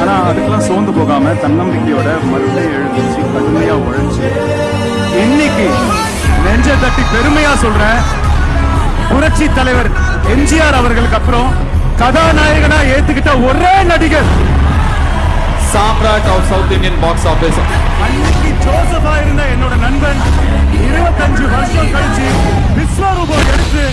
ஆனா அதுக்கெல்லாம் சோர்ந்து போகாம தன்னம்பிக்கையோட மறுபடியும் எழுந்துச்சு கடுமையா உழைச்சு. இன்னைக்கு நெஞ்ச தட்டி பெருமையா சொல்றேன். புரட்சி தலைவர் எம்ஜிஆர் அவர்களுக்கு அப்புறம் கதாநாயகனா ஏத்துக்கிட்ட ஒரே நடிகர். Samrat of south Indian box office அன்னைக்கு ஜோசபா இருந்த என்னோட நண்பன் இருபத்தஞ்சு வருஷம் கழிச்சு விஸ்வரூபம் எடுத்து